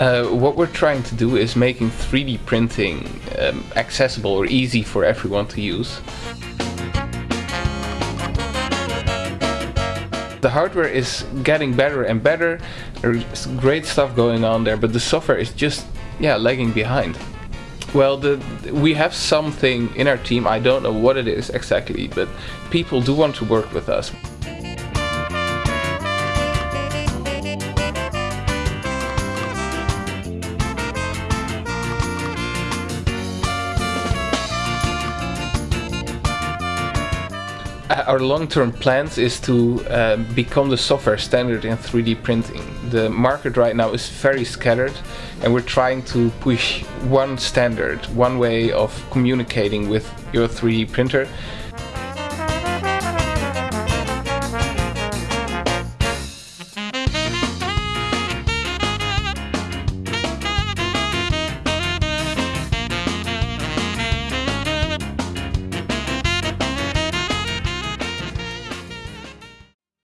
Uh, what we're trying to do is making 3D printing um, accessible or easy for everyone to use. The hardware is getting better and better, there's great stuff going on there, but the software is just, yeah, lagging behind. Well, the, we have something in our team, I don't know what it is exactly, but people do want to work with us. our long-term plans is to uh, become the software standard in 3D printing. The market right now is very scattered and we're trying to push one standard, one way of communicating with your 3D printer